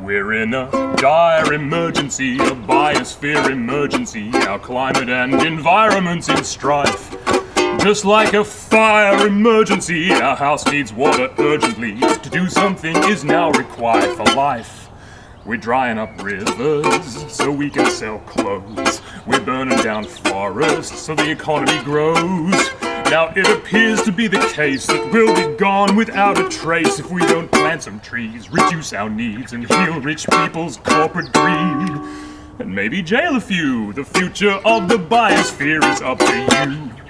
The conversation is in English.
We're in a dire emergency, a biosphere emergency. Our climate and environment's in strife. Just like a fire emergency, our house needs water urgently. To do something is now required for life. We're drying up rivers so we can sell clothes. We're burning down forests so the economy grows. Now it appears to be the case that we'll be gone without a trace if we don't plant some trees, reduce our needs, and heal rich people's corporate greed. And maybe jail a few. The future of the biosphere is up to you.